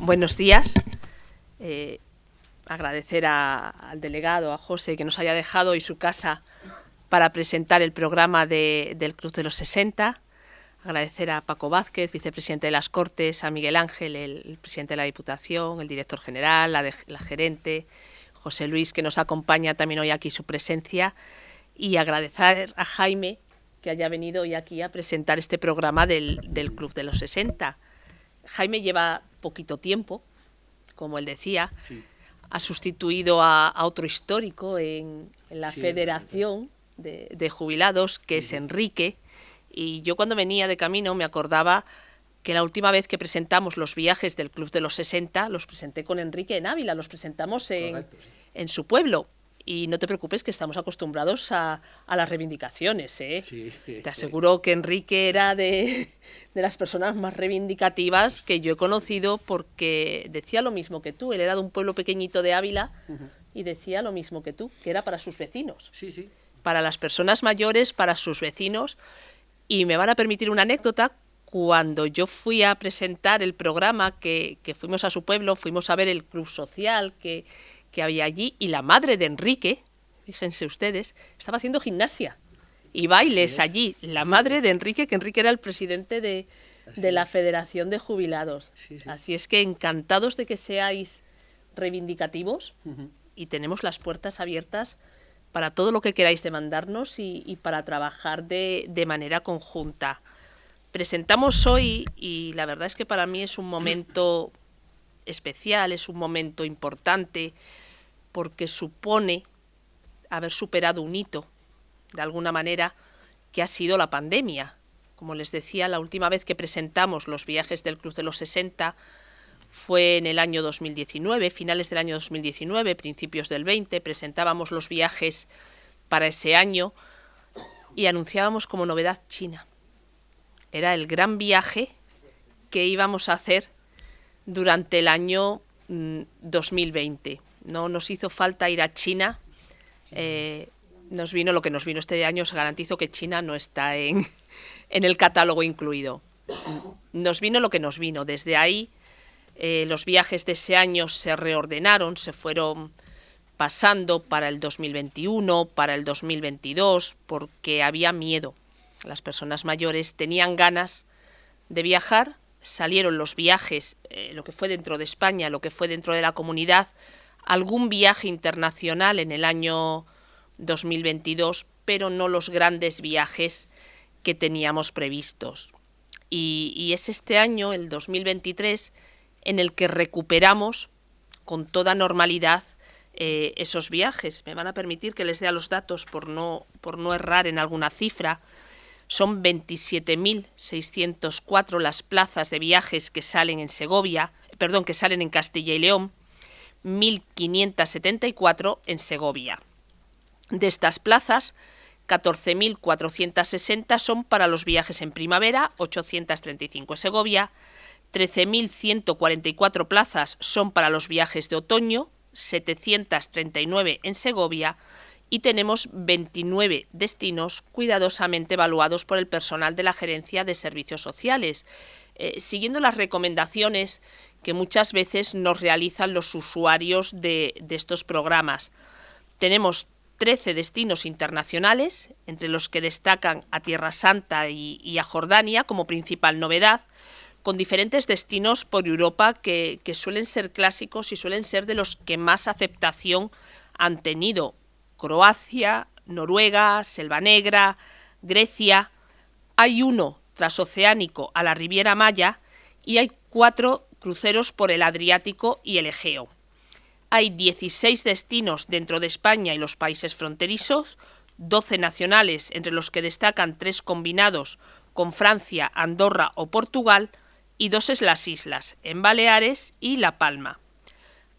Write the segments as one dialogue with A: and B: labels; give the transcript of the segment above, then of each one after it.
A: Buenos días. Eh, agradecer al delegado, a José, que nos haya dejado hoy su casa para presentar el programa del Club de los 60. Agradecer a Paco Vázquez, vicepresidente de las Cortes, a Miguel Ángel, el, presidente de la Diputación, el director general, la, la gerente, José Luis, que nos acompaña también hoy aquí su presencia, y agradecer a Jaime que haya venido hoy aquí a presentar este programa del, del Club de los 60. Jaime lleva poquito tiempo, como él decía, ha sustituido a, otro histórico en, la Federación de, Jubilados, que es Enrique, y yo cuando venía de camino me acordaba que la última vez que presentamos los viajes del Club de los 60 los presenté con Enrique en Ávila, los presentamos en, en su pueblo y no te preocupes que estamos acostumbrados a, las reivindicaciones. ¿eh? Te aseguro que Enrique era de, las personas más reivindicativas que yo he conocido porque decía lo mismo que tú. Él era de un pueblo pequeñito de Ávila y decía lo mismo que tú, que era para sus vecinos.
B: Sí, sí.
A: Para las personas mayores, para sus vecinos. Y me van a permitir una anécdota. Cuando yo fui a presentar el programa, que, que fuimos a su pueblo, fuimos a ver el club social que que había allí y la madre de Enrique, fíjense ustedes, estaba haciendo gimnasia y bailes allí. La madre de Enrique, que Enrique era el presidente de, la Federación de Jubilados. Así es que encantados de que seáis reivindicativos y tenemos las puertas abiertas para todo lo que queráis demandarnos y, y para trabajar de, de, manera conjunta. Presentamos hoy, y la verdad es que para mí es un momento especial, es un momento importante, porque supone haber superado un hito, de alguna manera, que ha sido la pandemia. Como les decía, la última vez que presentamos los viajes del Club de los 60 fue en el año 2019, finales del año 2019, principios del 20, presentábamos los viajes para ese año y anunciábamos como novedad China. Era el gran viaje que íbamos a hacer durante el año 2020. Mm, no nos hizo falta ir a China. Eh, nos vino lo que nos vino este año. Os garantizo que China no está en, en el catálogo incluido. Nos vino lo que nos vino. Desde ahí eh, los viajes de ese año se reordenaron, se fueron pasando para el 2021, para el 2022, porque había miedo. Las personas mayores tenían ganas de viajar, salieron los viajes, eh, lo que fue dentro de España, lo que fue dentro de la comunidad, algún viaje internacional en el año 2022, pero no los grandes viajes que teníamos previstos. Y, es este año, el 2023, en el que recuperamos con toda normalidad eh, esos viajes. Me van a permitir que les dé los datos por no, por no errar en alguna cifra. Son 27.604 las plazas de viajes que salen en Segovia, perdón, que salen en Castilla y León, 1.574 en Segovia. De estas plazas, 14.460 son para los viajes en primavera, 835 en Segovia, 13.144 plazas son para los viajes de otoño, 739 en Segovia, y tenemos 29 destinos cuidadosamente evaluados por el personal de la Gerencia de Servicios Sociales, eh, siguiendo las recomendaciones que muchas veces nos realizan los usuarios de, estos programas. Tenemos 13 destinos internacionales, entre los que destacan a Tierra Santa y, a Jordania como principal novedad, con diferentes destinos por Europa que, que suelen ser clásicos y suelen ser de los que más aceptación han tenido Croacia, Noruega, Selva Negra, Grecia. Hay uno transoceánico a la Riviera Maya y hay cuatro cruceros por el Adriático y el Egeo. Hay 16 destinos dentro de España y los países fronterizos, 12 nacionales, entre los que destacan tres combinados con Francia, Andorra o Portugal, y dos es las islas, en Baleares y La Palma.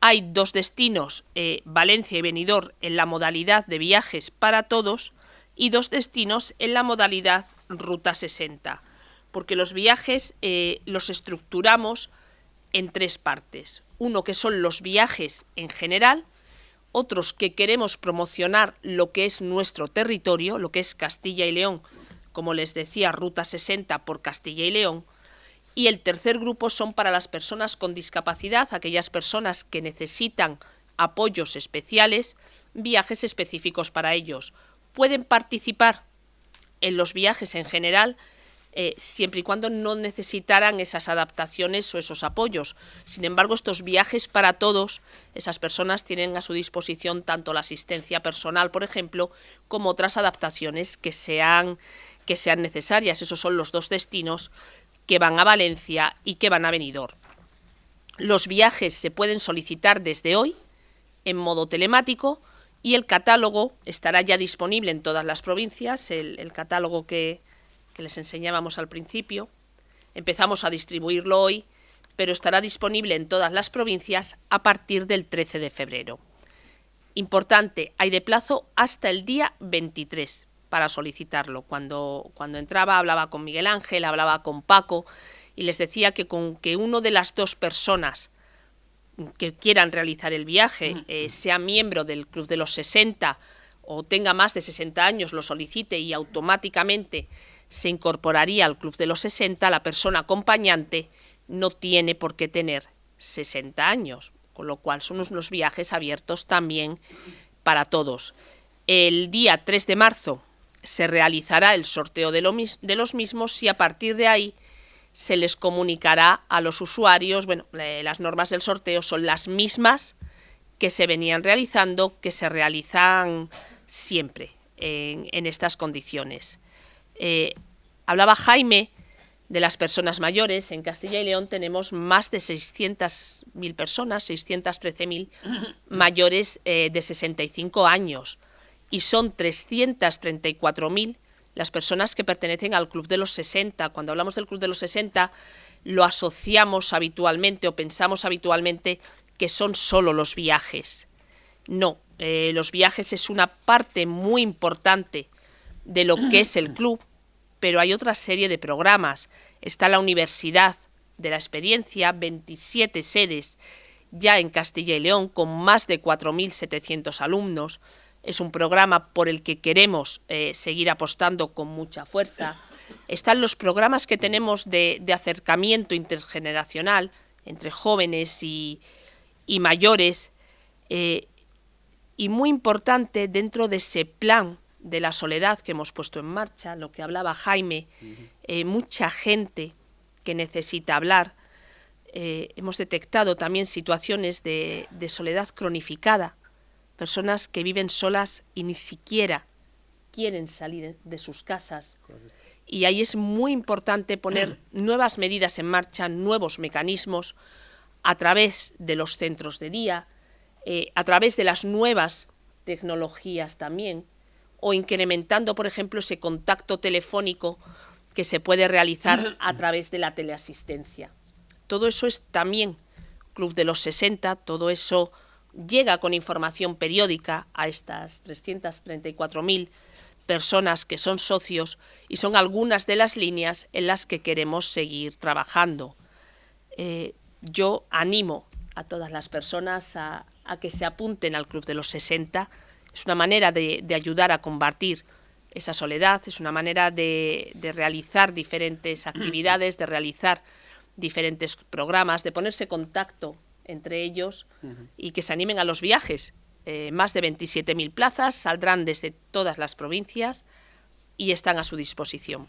A: Hay dos destinos, eh, Valencia y Benidorm, en la modalidad de viajes para todos y dos destinos en la modalidad Ruta 60, porque los viajes eh, los estructuramos en tres partes. Uno que son los viajes en general, otros que queremos promocionar lo que es nuestro territorio, lo que es Castilla y León, como les decía, Ruta 60 por Castilla y León, Y el tercer grupo son para las personas con discapacidad, aquellas personas que necesitan apoyos especiales, viajes específicos para ellos. Pueden participar en los viajes en general eh, siempre y cuando no necesitaran esas adaptaciones o esos apoyos. Sin embargo, estos viajes para todos, esas personas tienen a su disposición tanto la asistencia personal, por ejemplo, como otras adaptaciones que sean, que sean necesarias. Esos son los dos destinos que van a Valencia y que van a Benidorm. Los viajes se pueden solicitar desde hoy en modo telemático y el catálogo estará ya disponible en todas las provincias, el catálogo que, que les enseñábamos al principio. Empezamos a distribuirlo hoy, pero estará disponible en todas las provincias a partir del 13 de febrero. Importante, hay de plazo hasta el día 23 para solicitarlo. Cuando, cuando entraba hablaba con Miguel Ángel, hablaba con Paco y les decía que con que uno de las dos personas que quieran realizar el viaje eh, sea miembro del Club de los 60 o tenga más de 60 años, lo solicite y automáticamente se incorporaría al Club de los 60, la persona acompañante no tiene por qué tener 60 años, con lo cual son unos viajes abiertos también para todos. El día 3 de marzo se realizará el sorteo de, los mismos y a partir de ahí se les comunicará a los usuarios, bueno, las normas del sorteo son las mismas que se venían realizando, que se realizan siempre en estas condiciones. Eh, hablaba Jaime de las personas mayores. En Castilla y León tenemos más de 600.000 personas, 613.000 mayores eh, de 65 años. Y son 334.000 las personas que pertenecen al Club de los 60. Cuando hablamos del Club de los 60, lo asociamos habitualmente o pensamos habitualmente que son solo los viajes. No, eh, los viajes es una parte muy importante de lo que es el club pero hay otra serie de programas. Está la Universidad de la Experiencia, 27 sedes ya en Castilla y León, con más de 4.700 alumnos. Es un programa por el que queremos eh, seguir apostando con mucha fuerza. Están los programas que tenemos de, acercamiento intergeneracional entre jóvenes y, mayores. Eh, y muy importante dentro de ese plan de la soledad que hemos puesto en marcha, lo que hablaba Jaime, eh, mucha gente que necesita hablar. Hemos detectado también situaciones de, soledad cronificada, personas que viven solas y ni siquiera quieren salir de sus casas. Y ahí es muy importante poner nuevas medidas en marcha, nuevos mecanismos a través de los centros de día, eh, a través de las nuevas tecnologías también, o incrementando, por ejemplo, ese contacto telefónico que se puede realizar a través de la teleasistencia. Todo eso es también Club de los 60, todo eso llega con información periódica a estas 334.000 personas que son socios y son algunas de las líneas en las que queremos seguir trabajando. Eh, yo animo a todas las personas a, a que se apunten al Club de los 60, es una manera de, ayudar a combatir esa soledad, es una manera de, realizar diferentes actividades, de realizar diferentes programas, de ponerse contacto entre ellos y que se animen a los viajes. Eh, más de 27.000 plazas saldrán desde todas las provincias y están a su disposición.